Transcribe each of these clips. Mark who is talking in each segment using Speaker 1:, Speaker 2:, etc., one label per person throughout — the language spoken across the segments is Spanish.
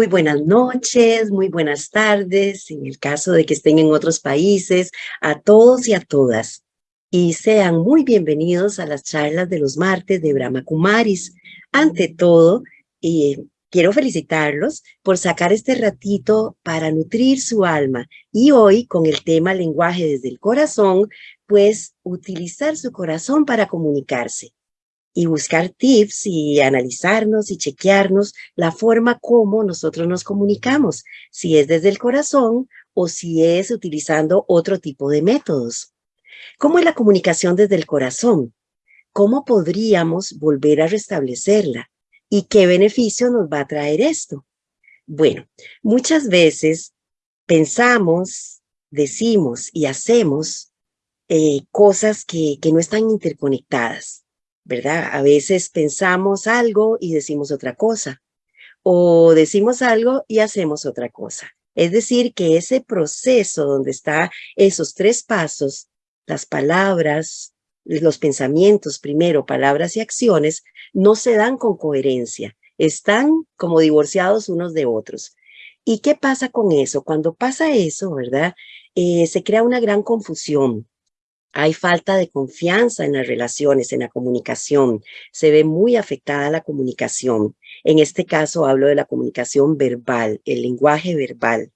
Speaker 1: Muy buenas noches, muy buenas tardes, en el caso de que estén en otros países, a todos y a todas. Y sean muy bienvenidos a las charlas de los martes de Brahma Kumaris. Ante todo, eh, quiero felicitarlos por sacar este ratito para nutrir su alma. Y hoy, con el tema lenguaje desde el corazón, pues utilizar su corazón para comunicarse y buscar tips y analizarnos y chequearnos la forma como nosotros nos comunicamos, si es desde el corazón o si es utilizando otro tipo de métodos. ¿Cómo es la comunicación desde el corazón? ¿Cómo podríamos volver a restablecerla? ¿Y qué beneficio nos va a traer esto? Bueno, muchas veces pensamos, decimos y hacemos eh, cosas que, que no están interconectadas. ¿Verdad? A veces pensamos algo y decimos otra cosa, o decimos algo y hacemos otra cosa. Es decir, que ese proceso donde está esos tres pasos, las palabras, los pensamientos primero, palabras y acciones, no se dan con coherencia, están como divorciados unos de otros. ¿Y qué pasa con eso? Cuando pasa eso, ¿verdad? Eh, se crea una gran confusión. Hay falta de confianza en las relaciones, en la comunicación. Se ve muy afectada la comunicación. En este caso hablo de la comunicación verbal, el lenguaje verbal.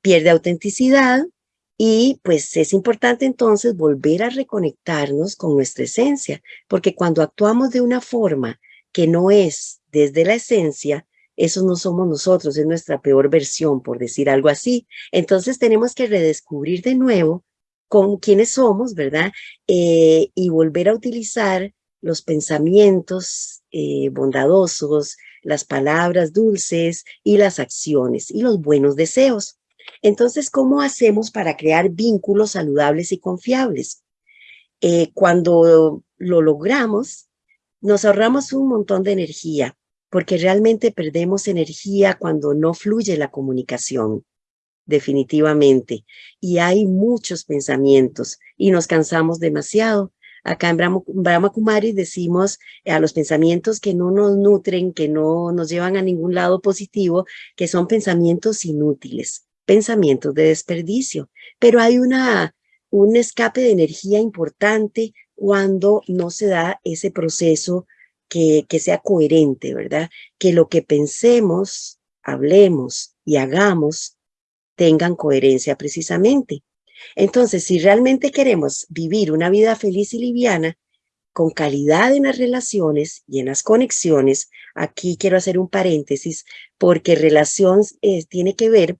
Speaker 1: Pierde autenticidad y pues es importante entonces volver a reconectarnos con nuestra esencia, porque cuando actuamos de una forma que no es desde la esencia, eso no somos nosotros, es nuestra peor versión, por decir algo así. Entonces tenemos que redescubrir de nuevo con quienes somos, ¿verdad? Eh, y volver a utilizar los pensamientos eh, bondadosos, las palabras dulces y las acciones y los buenos deseos. Entonces, ¿cómo hacemos para crear vínculos saludables y confiables? Eh, cuando lo logramos, nos ahorramos un montón de energía, porque realmente perdemos energía cuando no fluye la comunicación definitivamente. Y hay muchos pensamientos y nos cansamos demasiado. Acá en Brahma, Kumari decimos a los pensamientos que no nos nutren, que no nos llevan a ningún lado positivo, que son pensamientos inútiles, pensamientos de desperdicio. Pero hay una, un escape de energía importante cuando no se da ese proceso que, que sea coherente, ¿verdad? Que lo que pensemos, hablemos y hagamos tengan coherencia precisamente. Entonces, si realmente queremos vivir una vida feliz y liviana, con calidad en las relaciones y en las conexiones, aquí quiero hacer un paréntesis, porque relación eh, tiene que ver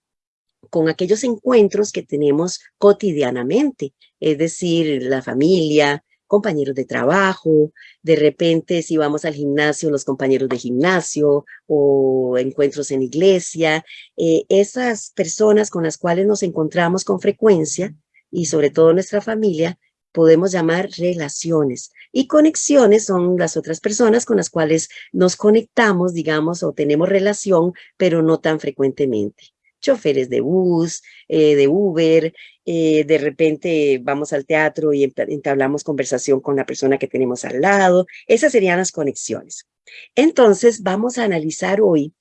Speaker 1: con aquellos encuentros que tenemos cotidianamente, es decir, la familia, compañeros de trabajo, de repente si vamos al gimnasio, los compañeros de gimnasio o encuentros en iglesia, eh, esas personas con las cuales nos encontramos con frecuencia y sobre todo nuestra familia, podemos llamar relaciones. Y conexiones son las otras personas con las cuales nos conectamos, digamos, o tenemos relación, pero no tan frecuentemente choferes de bus, eh, de Uber, eh, de repente vamos al teatro y entablamos conversación con la persona que tenemos al lado. Esas serían las conexiones. Entonces vamos a analizar hoy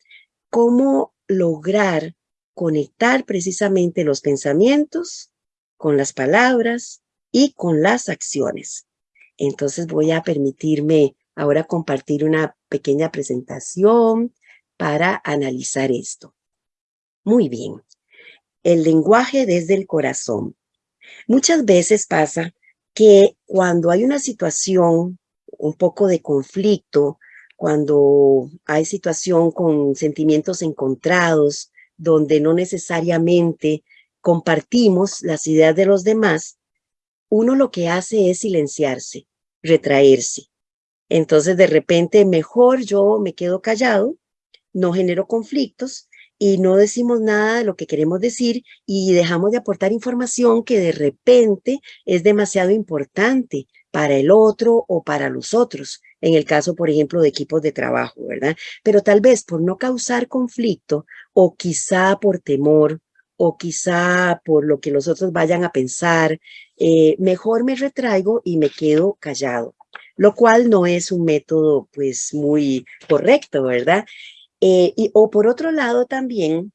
Speaker 1: cómo lograr conectar precisamente los pensamientos con las palabras y con las acciones. Entonces voy a permitirme ahora compartir una pequeña presentación para analizar esto. Muy bien. El lenguaje desde el corazón. Muchas veces pasa que cuando hay una situación un poco de conflicto, cuando hay situación con sentimientos encontrados, donde no necesariamente compartimos las ideas de los demás, uno lo que hace es silenciarse, retraerse. Entonces, de repente, mejor yo me quedo callado, no genero conflictos y no decimos nada de lo que queremos decir y dejamos de aportar información que de repente es demasiado importante para el otro o para los otros, en el caso, por ejemplo, de equipos de trabajo, ¿verdad? Pero tal vez por no causar conflicto o quizá por temor o quizá por lo que los otros vayan a pensar, eh, mejor me retraigo y me quedo callado, lo cual no es un método pues muy correcto, ¿verdad? Eh, o por otro lado también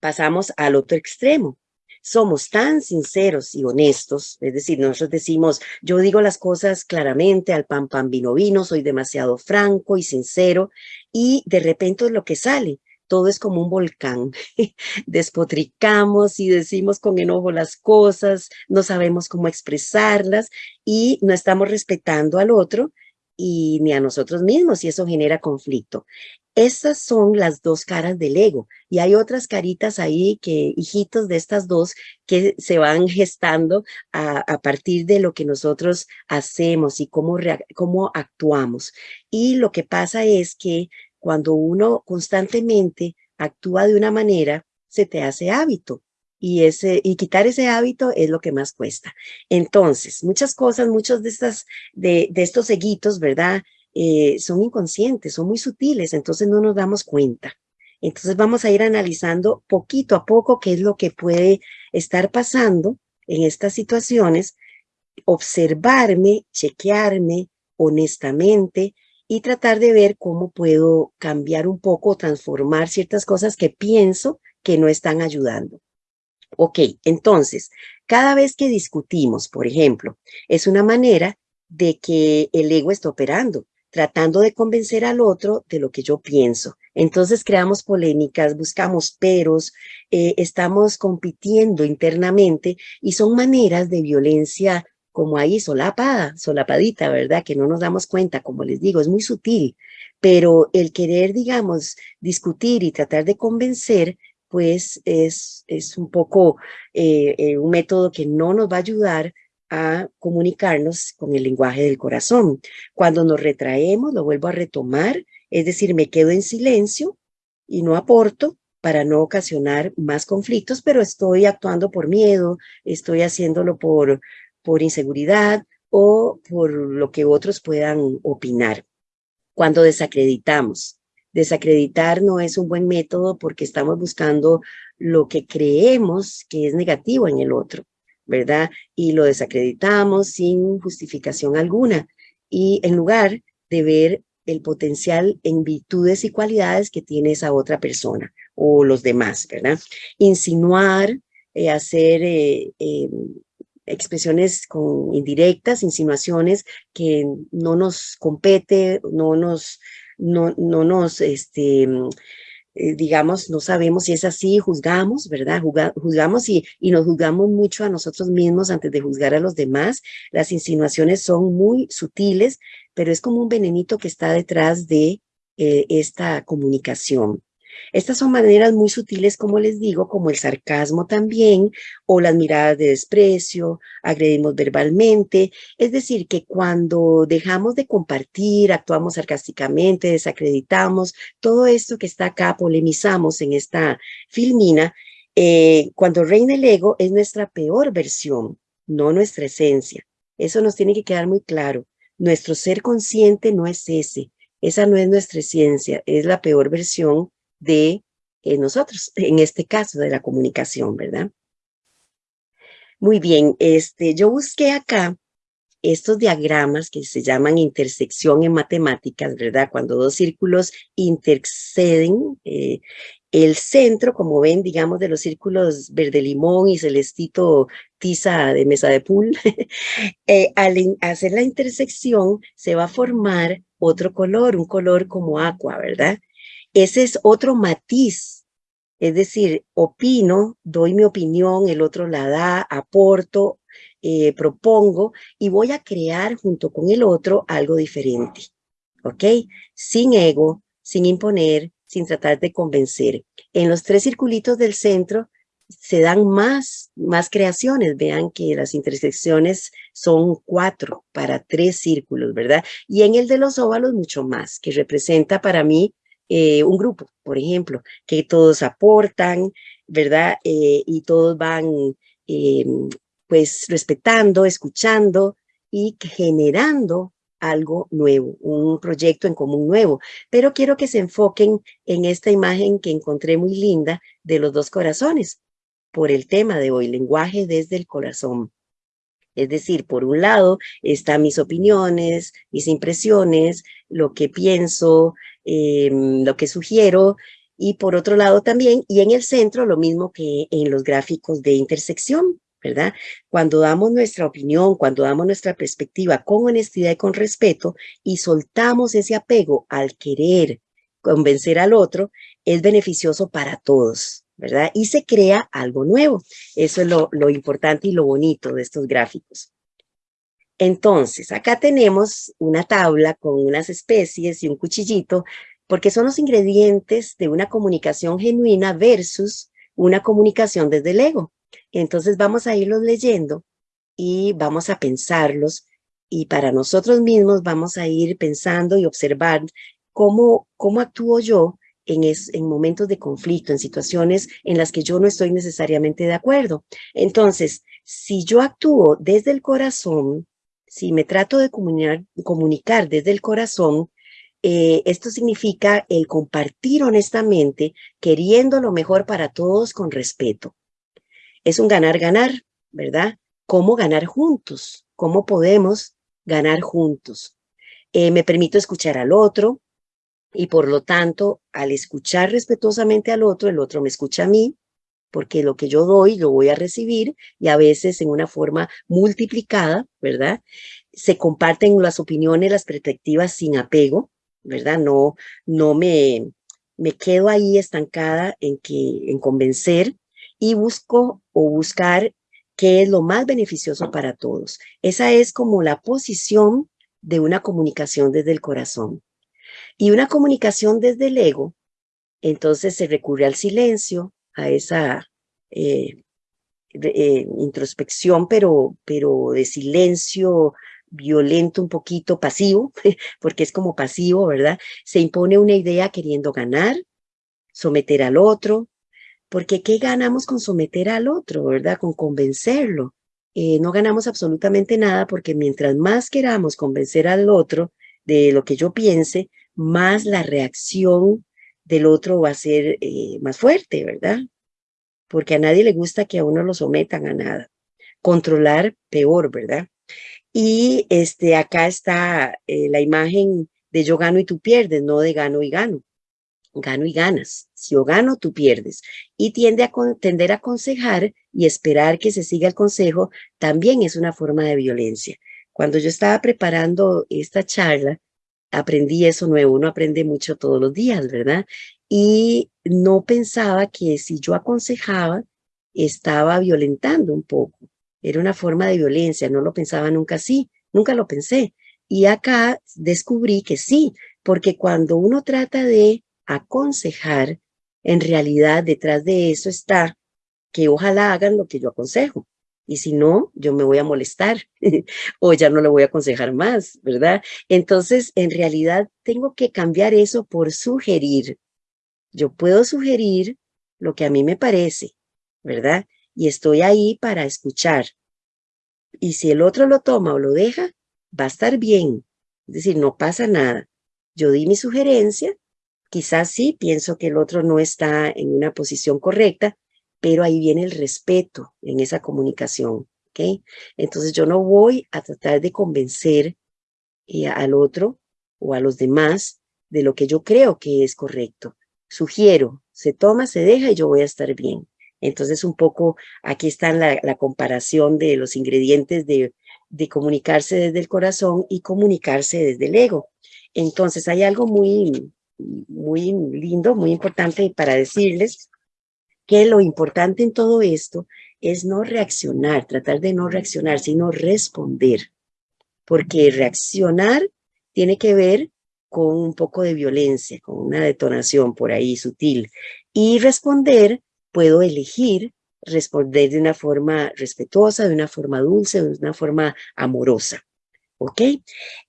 Speaker 1: pasamos al otro extremo. Somos tan sinceros y honestos, es decir, nosotros decimos, yo digo las cosas claramente, al pan pan vino vino, soy demasiado franco y sincero, y de repente lo que sale, todo es como un volcán. Despotricamos y decimos con enojo las cosas, no sabemos cómo expresarlas y no estamos respetando al otro y ni a nosotros mismos y eso genera conflicto. Estas son las dos caras del ego y hay otras caritas ahí que, hijitos de estas dos, que se van gestando a, partir de lo que nosotros hacemos y cómo, cómo actuamos. Y lo que pasa es que cuando uno constantemente actúa de una manera, se te hace hábito. Y, ese, y quitar ese hábito es lo que más cuesta. Entonces, muchas cosas, muchos de, estas, de, de estos seguitos, ¿verdad? Eh, son inconscientes, son muy sutiles, entonces no nos damos cuenta. Entonces vamos a ir analizando poquito a poco qué es lo que puede estar pasando en estas situaciones, observarme, chequearme honestamente, y tratar de ver cómo puedo cambiar un poco, transformar ciertas cosas que pienso que no están ayudando. Ok, entonces, cada vez que discutimos, por ejemplo, es una manera de que el ego está operando, tratando de convencer al otro de lo que yo pienso. Entonces creamos polémicas, buscamos peros, eh, estamos compitiendo internamente y son maneras de violencia como ahí solapada, solapadita, ¿verdad? Que no nos damos cuenta, como les digo, es muy sutil, pero el querer, digamos, discutir y tratar de convencer, pues es, es un poco eh, eh, un método que no nos va a ayudar a comunicarnos con el lenguaje del corazón. Cuando nos retraemos, lo vuelvo a retomar, es decir, me quedo en silencio y no aporto para no ocasionar más conflictos, pero estoy actuando por miedo, estoy haciéndolo por, por inseguridad o por lo que otros puedan opinar. Cuando desacreditamos, desacreditar no es un buen método porque estamos buscando lo que creemos que es negativo en el otro, ¿verdad? Y lo desacreditamos sin justificación alguna. Y en lugar de ver el potencial en virtudes y cualidades que tiene esa otra persona o los demás, ¿verdad? Insinuar, eh, hacer eh, em, expresiones con indirectas, insinuaciones que no nos compete, no nos, no, no nos, este, eh, digamos, no sabemos si es así, juzgamos, ¿verdad? juzgamos y, y nos juzgamos mucho a nosotros mismos antes de juzgar a los demás. Las insinuaciones son muy sutiles, pero es como un venenito que está detrás de eh, esta comunicación. Estas son maneras muy sutiles, como les digo, como el sarcasmo también, o las miradas de desprecio, agredimos verbalmente. Es decir, que cuando dejamos de compartir, actuamos sarcásticamente, desacreditamos, todo esto que está acá, polemizamos en esta filmina, eh, cuando reina el ego es nuestra peor versión, no nuestra esencia. Eso nos tiene que quedar muy claro. Nuestro ser consciente no es ese. Esa no es nuestra esencia, es la peor versión de eh, nosotros, en este caso de la comunicación, ¿verdad? Muy bien, este, yo busqué acá estos diagramas que se llaman intersección en matemáticas, ¿verdad? Cuando dos círculos interceden, eh, el centro, como ven, digamos, de los círculos verde limón y celestito tiza de mesa de pool, eh, al hacer la intersección se va a formar otro color, un color como agua, ¿verdad? Ese es otro matiz, es decir, opino, doy mi opinión, el otro la da, aporto, eh, propongo y voy a crear junto con el otro algo diferente, ¿ok? Sin ego, sin imponer, sin tratar de convencer. En los tres circulitos del centro se dan más, más creaciones. Vean que las intersecciones son cuatro para tres círculos, ¿verdad? Y en el de los óvalos mucho más, que representa para mí eh, un grupo, por ejemplo, que todos aportan, ¿verdad? Eh, y todos van eh, pues respetando, escuchando y generando algo nuevo, un proyecto en común nuevo. Pero quiero que se enfoquen en esta imagen que encontré muy linda de los dos corazones por el tema de hoy, lenguaje desde el corazón. Es decir, por un lado están mis opiniones, mis impresiones, lo que pienso, em, lo que sugiero, y por otro lado también, y en el centro lo mismo que en los gráficos de intersección, ¿verdad? Cuando damos nuestra opinión, cuando damos nuestra perspectiva con honestidad y con respeto y soltamos ese apego al querer convencer al otro, es beneficioso para todos, ¿verdad? Y se crea algo nuevo. Eso es lo, importante y lo bonito de estos gráficos. Entonces, acá tenemos una tabla con unas especies y un cuchillito, porque son los ingredientes de una comunicación genuina versus una comunicación desde el ego. Entonces vamos a irlos leyendo y vamos a pensarlos y para nosotros mismos vamos a ir pensando y observar cómo, cómo actúo yo en, en momentos de conflicto, en situaciones en las que yo no estoy necesariamente de acuerdo. Entonces, si yo actúo desde el corazón, si me trato de comunicar, comunicar desde el corazón, eh, esto significa el compartir honestamente, queriendo lo mejor para todos con respeto es un ganar-ganar, ¿verdad? ¿Cómo ganar juntos? ¿Cómo podemos ganar juntos? Eh, me permito escuchar al otro y por lo tanto, al escuchar respetuosamente al otro, el otro me escucha a mí, porque lo que yo doy lo voy a recibir y a veces en una forma multiplicada, ¿verdad? Se comparten las opiniones, las perspectivas sin apego, ¿verdad? No, no me, me quedo ahí estancada en, que, en convencer, y busco o buscar qué es lo más beneficioso para todos. Esa es como la posición de una comunicación desde el corazón. Y una comunicación desde el ego, entonces se recurre al silencio, a esa eh, eh, introspección, pero, pero de silencio violento, un poquito pasivo, porque es como pasivo, ¿verdad? Se impone una idea queriendo ganar, someter al otro, porque ¿qué ganamos con someter al otro, verdad? Con convencerlo. Eh, no ganamos absolutamente nada porque mientras más queramos convencer al otro de lo que yo piense, más la reacción del otro va a ser eh, más fuerte, ¿verdad? Porque a nadie le gusta que a uno lo sometan a nada. Controlar, peor, ¿verdad? Y este, acá está eh, la imagen de yo gano y tú pierdes, no de gano y gano gano y ganas. Si yo gano, tú pierdes. Y tiende a tender a aconsejar y esperar que se siga el consejo también es una forma de violencia. Cuando yo estaba preparando esta charla, aprendí eso nuevo. Uno aprende mucho todos los días, ¿verdad? Y no pensaba que si yo aconsejaba, estaba violentando un poco. Era una forma de violencia. No lo pensaba nunca así. Nunca lo pensé. Y acá descubrí que sí, porque cuando uno trata de aconsejar, en realidad detrás de eso está que ojalá hagan lo que yo aconsejo. Y si no, yo me voy a molestar o ya no le voy a aconsejar más, ¿verdad? Entonces, en realidad, tengo que cambiar eso por sugerir. Yo puedo sugerir lo que a mí me parece, ¿verdad? Y estoy ahí para escuchar. Y si el otro lo toma o lo deja, va a estar bien. Es decir, no pasa nada. Yo di mi sugerencia Quizás sí, pienso que el otro no está en una posición correcta, pero ahí viene el respeto en esa comunicación, ¿ok? Entonces yo no voy a tratar de convencer eh, al otro o a los demás de lo que yo creo que es correcto. Sugiero, se toma, se deja y yo voy a estar bien. Entonces un poco aquí está la, comparación de los ingredientes de, de comunicarse desde el corazón y comunicarse desde el ego. Entonces hay algo muy, muy lindo, muy importante para decirles que lo importante en todo esto es no reaccionar, tratar de no reaccionar, sino responder. Porque reaccionar tiene que ver con un poco de violencia, con una detonación por ahí sutil. Y responder, puedo elegir responder de una forma respetuosa, de una forma dulce, de una forma amorosa. ¿Ok?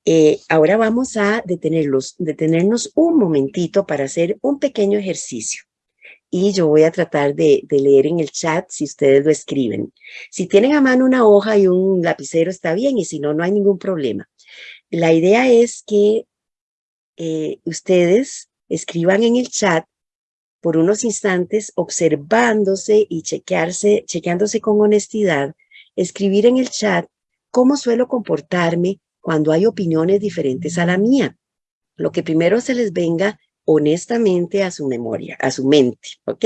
Speaker 1: Eh, ahora vamos a detenerlos, detenernos un momentito para hacer un pequeño ejercicio. Y yo voy a tratar de, leer en el chat si ustedes lo escriben. Si tienen a mano una hoja y un lapicero está bien y si no, no hay ningún problema. La idea es que eh, ustedes escriban en el chat por unos instantes observándose y chequearse, chequeándose con honestidad, escribir en el chat ¿Cómo suelo comportarme cuando hay opiniones diferentes a la mía? Lo que primero se les venga honestamente a su memoria, a su mente, ¿ok?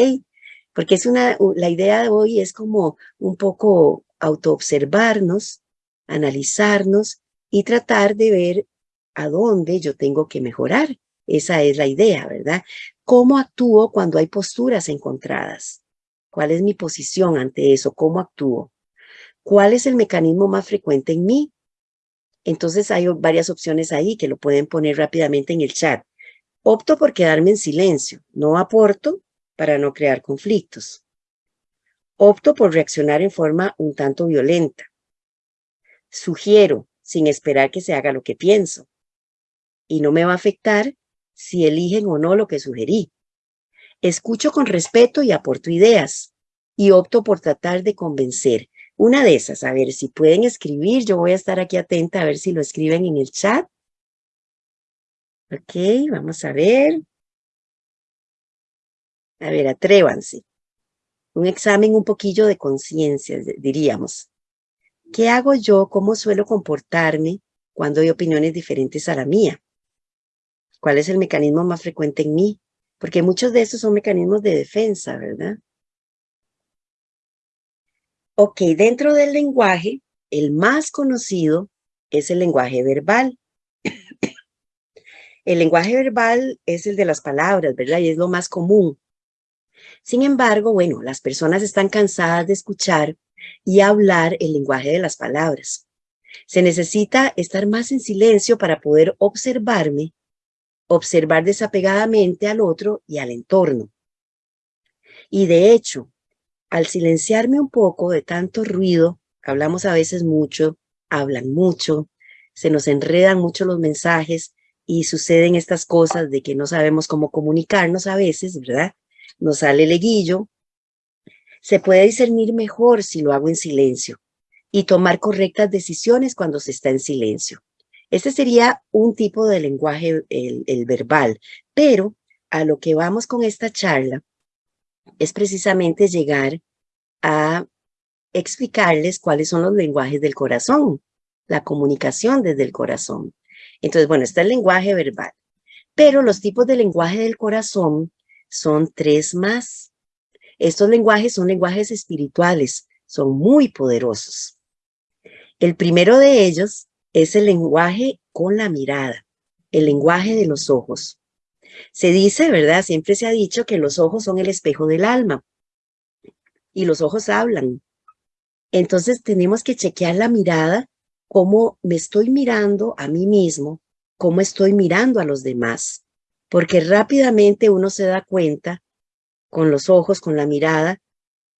Speaker 1: Porque es una, la idea de hoy es como un poco autoobservarnos, analizarnos y tratar de ver a dónde yo tengo que mejorar. Esa es la idea, ¿verdad? ¿Cómo actúo cuando hay posturas encontradas? ¿Cuál es mi posición ante eso? ¿Cómo actúo? ¿Cuál es el mecanismo más frecuente en mí? Entonces hay varias opciones ahí que lo pueden poner rápidamente en el chat. Opto por quedarme en silencio, no aporto para no crear conflictos. Opto por reaccionar en forma un tanto violenta. Sugiero, sin esperar que se haga lo que pienso. Y no me va a afectar si eligen o no lo que sugerí. Escucho con respeto y aporto ideas. Y opto por tratar de convencer. Una de esas, a ver si pueden escribir, yo voy a estar aquí atenta a ver si lo escriben en el chat. Ok, vamos a ver. A ver, atrévanse. Un examen un poquillo de conciencia, diríamos. ¿Qué hago yo? ¿Cómo suelo comportarme cuando hay opiniones diferentes a la mía? ¿Cuál es el mecanismo más frecuente en mí? Porque muchos de esos son mecanismos de defensa, ¿verdad? Ok, dentro del lenguaje, el más conocido es el lenguaje verbal. El lenguaje verbal es el de las palabras, ¿verdad? Y es lo más común. Sin embargo, bueno, las personas están cansadas de escuchar y hablar el lenguaje de las palabras. Se necesita estar más en silencio para poder observarme observar desapegadamente al otro y al entorno. Y de hecho, al silenciarme un poco de tanto ruido, hablamos a veces mucho, hablan mucho, se nos enredan mucho los mensajes y suceden estas cosas de que no sabemos cómo comunicarnos a veces, ¿verdad? Nos sale el leguillo. Se puede discernir mejor si lo hago en silencio y tomar correctas decisiones cuando se está en silencio. Este sería un tipo de lenguaje, el, verbal, pero a lo que vamos con esta charla es precisamente llegar a explicarles cuáles son los lenguajes del corazón, la comunicación desde el corazón. Entonces, bueno, está el lenguaje verbal, pero los tipos de lenguaje del corazón son tres más. Estos lenguajes son lenguajes espirituales, son muy poderosos. El primero de ellos es el lenguaje con la mirada, el lenguaje de los ojos. Se dice, ¿verdad? Siempre se ha dicho que los ojos son el espejo del alma y los ojos hablan. Entonces tenemos que chequear la mirada, cómo me estoy mirando a mí mismo, cómo estoy mirando a los demás, porque rápidamente uno se da cuenta con los ojos, con la mirada,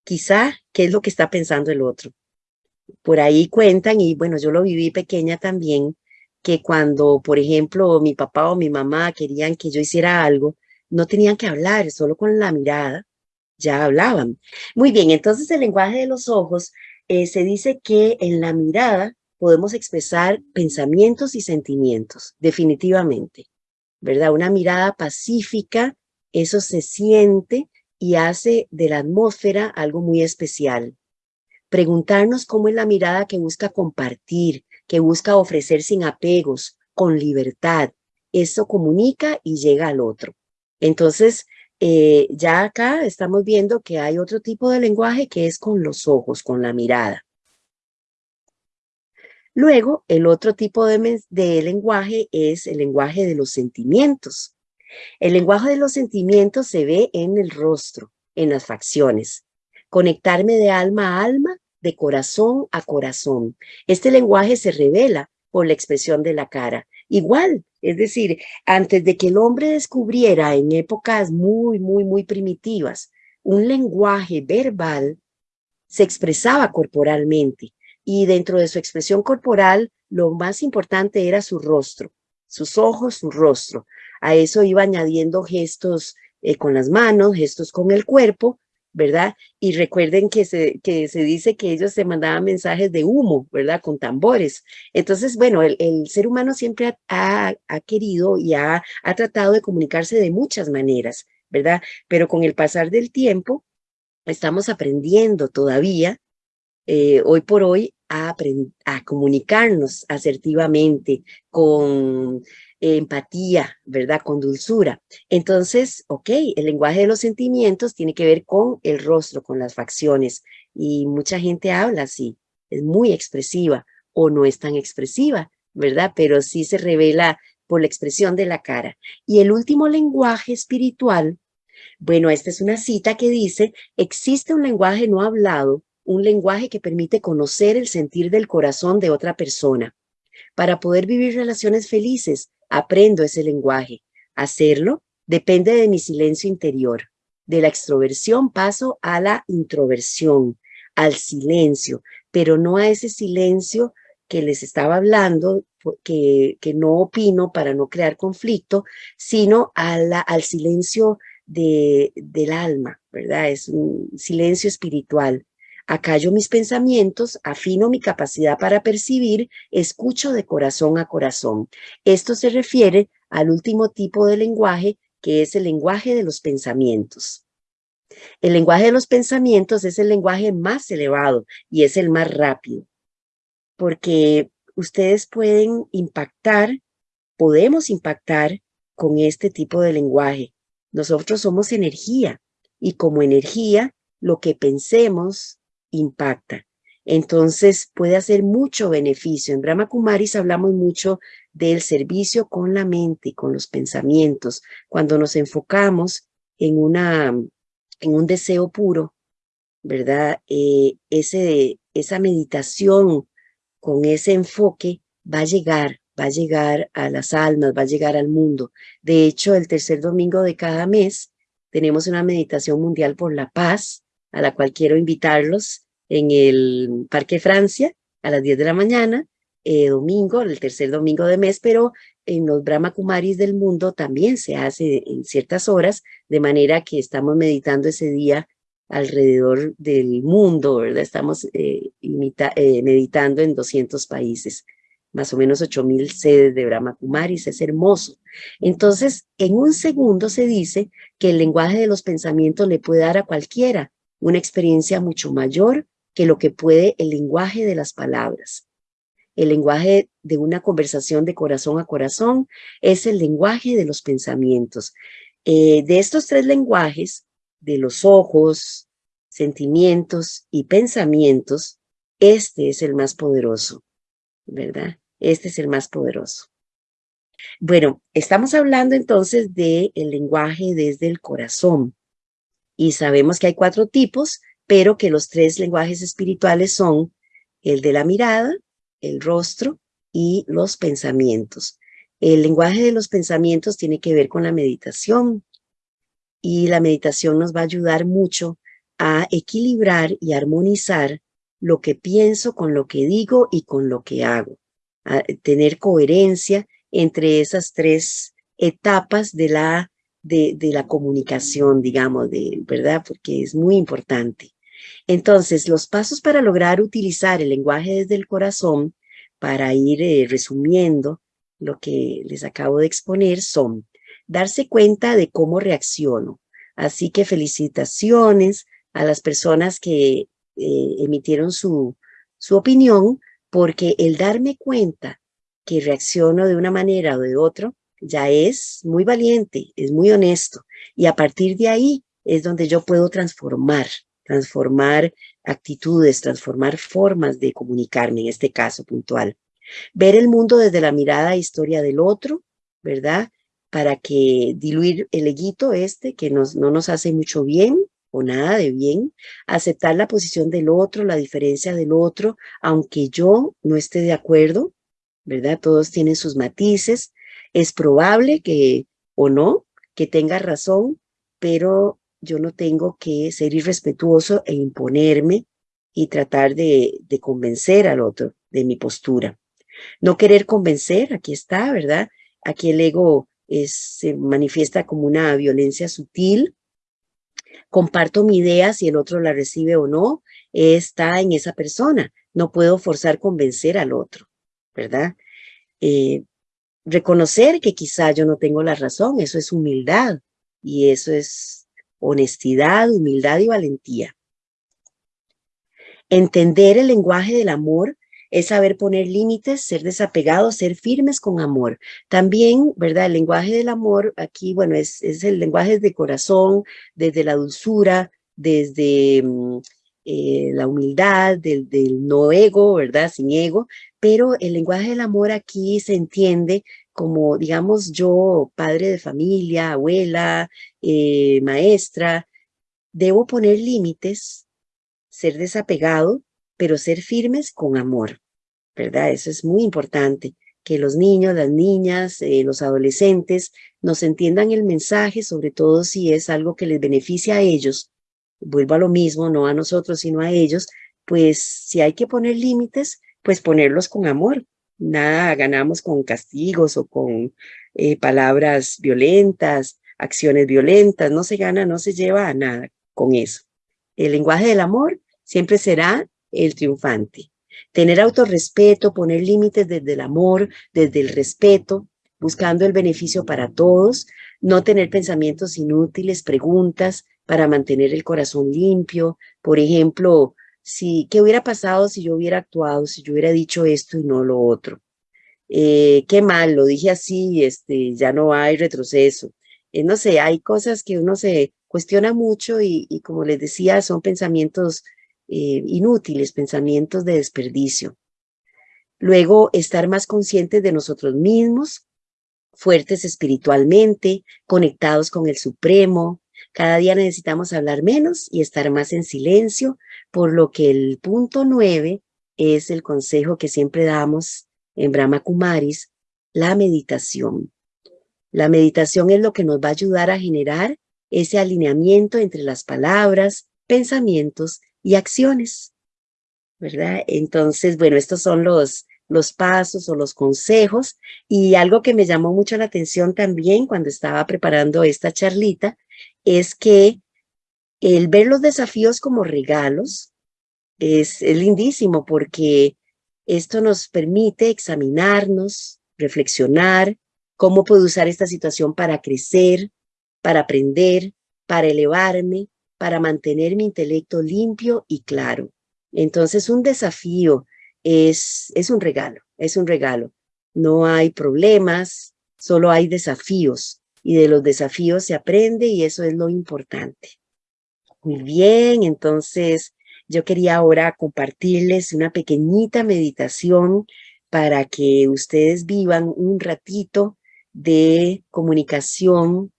Speaker 1: quizá qué es lo que está pensando el otro por ahí cuentan, y bueno, yo lo viví pequeña también, que cuando, por ejemplo, mi papá o mi mamá querían que yo hiciera algo, no tenían que hablar, solo con la mirada ya hablaban. Muy bien, entonces el lenguaje de los ojos eh, se dice que en la mirada podemos expresar pensamientos y sentimientos, definitivamente, ¿verdad? Una mirada pacífica, eso se siente y hace de la atmósfera algo muy especial preguntarnos cómo es la mirada que busca compartir, que busca ofrecer sin apegos, con libertad. Eso comunica y llega al otro. Entonces, eh, ya acá estamos viendo que hay otro tipo de lenguaje que es con los ojos, con la mirada. Luego, el otro tipo de, de, lenguaje es el lenguaje de los sentimientos. El lenguaje de los sentimientos se ve en el rostro, en las facciones. Conectarme de alma a alma de corazón a corazón. Este lenguaje se revela por la expresión de la cara. Igual, es decir, antes de que el hombre descubriera en épocas muy, muy, muy primitivas un lenguaje verbal, se expresaba corporalmente y dentro de su expresión corporal lo más importante era su rostro, sus ojos, su rostro. A eso iba añadiendo gestos eh, con las manos, gestos con el cuerpo ¿verdad? Y recuerden que se, que se dice que ellos se mandaban mensajes de humo, ¿verdad? Con tambores. Entonces, bueno, el, ser humano siempre ha, querido y ha, ha tratado de comunicarse de muchas maneras, ¿verdad? Pero con el pasar del tiempo, estamos aprendiendo todavía, eh, hoy por hoy, a, a comunicarnos asertivamente, con empatía, ¿verdad? Con dulzura. Entonces, ok, el lenguaje de los sentimientos tiene que ver con el rostro, con las facciones. Y mucha gente habla así, es muy expresiva o no es tan expresiva, ¿verdad? Pero sí se revela por la expresión de la cara. Y el último lenguaje espiritual, bueno, esta es una cita que dice, existe un lenguaje no hablado, un lenguaje que permite conocer el sentir del corazón de otra persona. Para poder vivir relaciones felices, aprendo ese lenguaje. Hacerlo depende de mi silencio interior. De la extroversión paso a la introversión, al silencio, pero no a ese silencio que les estaba hablando, que, que no opino para no crear conflicto, sino al silencio de, del alma, ¿verdad? Es un silencio espiritual. Acallo mis pensamientos, afino mi capacidad para percibir, escucho de corazón a corazón. Esto se refiere al último tipo de lenguaje, que es el lenguaje de los pensamientos. El lenguaje de los pensamientos es el lenguaje más elevado y es el más rápido, porque ustedes pueden impactar, podemos impactar con este tipo de lenguaje. Nosotros somos energía y como energía, lo que pensemos, impacta. Entonces puede hacer mucho beneficio. En Brahma Kumaris hablamos mucho del servicio con la mente, con los pensamientos. Cuando nos enfocamos en, una, en un deseo puro, ¿verdad? Eh, ese, esa meditación con ese enfoque va a llegar, va a llegar a las almas, va a llegar al mundo. De hecho, el tercer domingo de cada mes tenemos una meditación mundial por la paz, a la cual quiero invitarlos en el Parque Francia a las 10 de la mañana, eh, domingo, el tercer domingo de mes, pero en los Brahma Kumaris del mundo también se hace en ciertas horas, de manera que estamos meditando ese día alrededor del mundo, ¿verdad? Estamos eh, eh, meditando en 200 países, más o menos 8000 sedes de Brahma Kumaris, es hermoso. Entonces, en un segundo se dice que el lenguaje de los pensamientos le puede dar a cualquiera una experiencia mucho mayor que lo que puede el lenguaje de las palabras. El lenguaje de una conversación de corazón a corazón es el lenguaje de los pensamientos. Eh, de estos tres lenguajes, de los ojos, sentimientos y pensamientos, este es el más poderoso, ¿verdad? Este es el más poderoso. Bueno, estamos hablando entonces del el lenguaje desde el corazón y sabemos que hay cuatro tipos, pero que los tres lenguajes espirituales son el de la mirada, el rostro y los pensamientos. El lenguaje de los pensamientos tiene que ver con la meditación y la meditación nos va a ayudar mucho a equilibrar y armonizar lo que pienso con lo que digo y con lo que hago. A tener coherencia entre esas tres etapas de la de, la comunicación, digamos, de, ¿verdad? Porque es muy importante. Entonces, los pasos para lograr utilizar el lenguaje desde el corazón, para ir eh, resumiendo lo que les acabo de exponer, son darse cuenta de cómo reacciono. Así que felicitaciones a las personas que eh, emitieron su, su opinión, porque el darme cuenta que reacciono de una manera o de otra, ya es muy valiente, es muy honesto. Y a partir de ahí es donde yo puedo transformar, transformar actitudes, transformar formas de comunicarme, en este caso puntual. Ver el mundo desde la mirada e historia del otro, ¿verdad? Para que diluir el eguito este que nos, no nos hace mucho bien o nada de bien, aceptar la posición del otro, la diferencia del otro, aunque yo no esté de acuerdo, ¿verdad? Todos tienen sus matices, es probable que, o no, que tenga razón, pero yo no tengo que ser irrespetuoso e imponerme y tratar de, convencer al otro de mi postura. No querer convencer, aquí está, ¿verdad? Aquí el ego se manifiesta como una violencia sutil. Comparto mi idea, si el otro la recibe o no, está en esa persona. No puedo forzar convencer al otro, ¿verdad? Eh, reconocer que quizá yo no tengo la razón, eso es humildad y eso es honestidad, humildad y valentía. Entender el lenguaje del amor es saber poner límites, ser desapegados, ser firmes con amor. También, ¿verdad? El lenguaje del amor aquí, bueno, es, es el lenguaje de corazón, desde la dulzura, desde mm, eh, la humildad, del, del no ego, ¿verdad? Sin ego, pero el lenguaje del amor aquí se entiende como, digamos, yo, padre de familia, abuela, eh, maestra, debo poner límites, ser desapegado, pero ser firmes con amor, ¿verdad? Eso es muy importante, que los niños, las niñas, eh, los adolescentes nos entiendan el mensaje, sobre todo si es algo que les beneficia a ellos, vuelvo a lo mismo, no a nosotros, sino a ellos, pues si hay que poner límites, pues ponerlos con amor. Nada ganamos con castigos o con eh, palabras violentas, acciones violentas, no se gana, no se lleva a nada con eso. El lenguaje del amor siempre será el triunfante. Tener autorrespeto, poner límites desde el amor, desde el respeto, buscando el beneficio para todos, no tener pensamientos inútiles, preguntas para mantener el corazón limpio. Por ejemplo, si, ¿qué hubiera pasado si yo hubiera actuado, si yo hubiera dicho esto y no lo otro? Eh, qué mal, lo dije así, este, ya no hay retroceso. Eh, no sé, hay cosas que uno se cuestiona mucho y, y como les decía, son pensamientos eh, inútiles, pensamientos de desperdicio. Luego, estar más conscientes de nosotros mismos, fuertes espiritualmente, conectados con el Supremo. Cada día necesitamos hablar menos y estar más en silencio, por lo que el punto nueve es el consejo que siempre damos en Brahma Kumaris, la meditación. La meditación es lo que nos va a ayudar a generar ese alineamiento entre las palabras, pensamientos y acciones, ¿verdad? Entonces, bueno, estos son los, los pasos o los consejos y algo que me llamó mucho la atención también cuando estaba preparando esta charlita es que el ver los desafíos como regalos es, lindísimo porque esto nos permite examinarnos, reflexionar, cómo puedo usar esta situación para crecer, para aprender, para elevarme, para mantener mi intelecto limpio y claro. Entonces, un desafío es, es un regalo, es un regalo. No hay problemas, solo hay desafíos y de los desafíos se aprende y eso es lo importante. Muy bien, entonces yo quería ahora compartirles una pequeñita meditación para que ustedes vivan un ratito de comunicación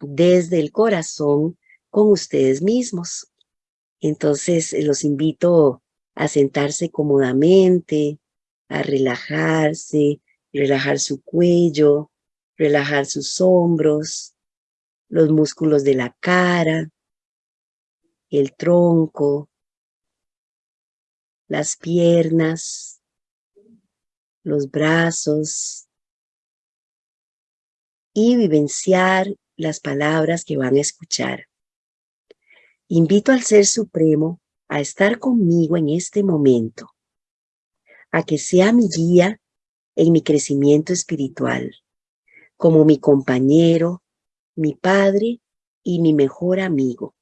Speaker 1: desde el corazón con ustedes mismos. Entonces, eh, los invito a sentarse cómodamente, a relajarse, relajar su cuello, relajar sus hombros, los músculos de la cara, el tronco, las piernas, los brazos y vivenciar las palabras que van a escuchar. Invito al Ser Supremo a estar conmigo en este momento, a que sea mi guía en mi crecimiento espiritual, como mi compañero, mi padre y mi mejor amigo.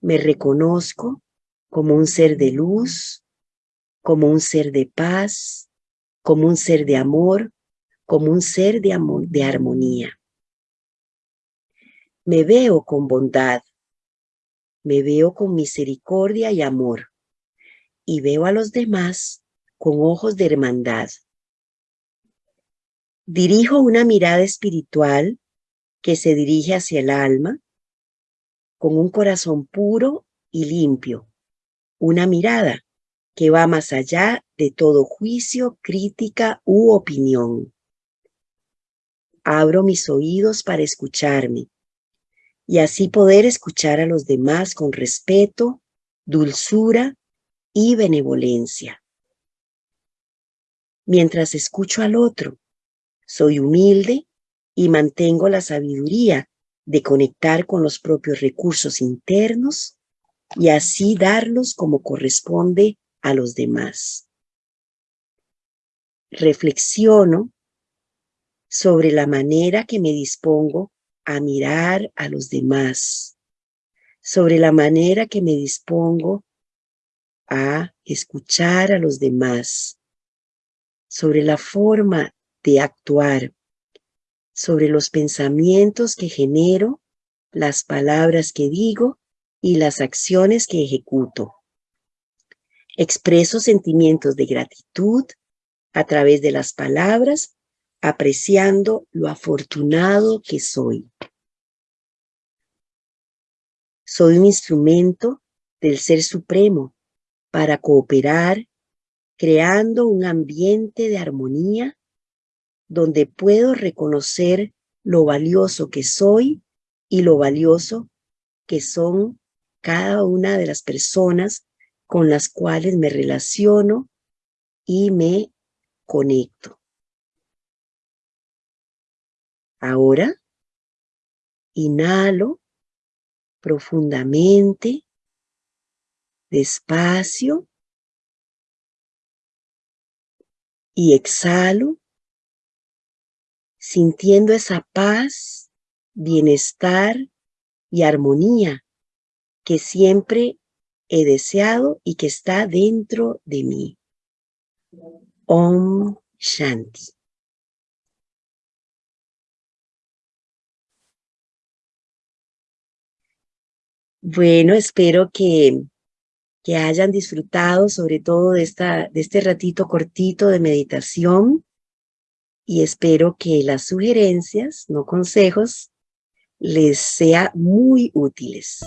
Speaker 1: Me reconozco como un ser de luz, como un ser de paz, como un ser de amor, como un ser de, armonía. Me veo con bondad, me veo con misericordia y amor, y veo a los demás con ojos de hermandad. Dirijo una mirada espiritual que se dirige hacia el alma, con un corazón puro y limpio, una mirada que va más allá de todo juicio, crítica u opinión. Abro mis oídos para escucharme, y así poder escuchar a los demás con respeto, dulzura y benevolencia. Mientras escucho al otro, soy humilde y mantengo la sabiduría de conectar con los propios recursos internos y así darlos como corresponde a los demás. Reflexiono sobre la manera que me dispongo a mirar a los demás, sobre la manera que me dispongo a escuchar a los demás, sobre la forma de actuar, sobre los pensamientos que genero, las palabras que digo y las acciones que ejecuto. Expreso sentimientos de gratitud a través de las palabras, apreciando lo afortunado que soy. Soy un instrumento del Ser Supremo para cooperar, creando un ambiente de armonía donde puedo reconocer lo valioso que soy y lo valioso que son cada una de las personas con las cuales me relaciono y me conecto. Ahora, inhalo profundamente, despacio, y exhalo, sintiendo esa paz, bienestar y armonía que siempre he deseado y que está dentro de mí. Om Shanti. Bueno, espero que, que hayan disfrutado sobre todo de, esta, de este ratito cortito de meditación y espero que las sugerencias, no consejos, les sea muy útiles.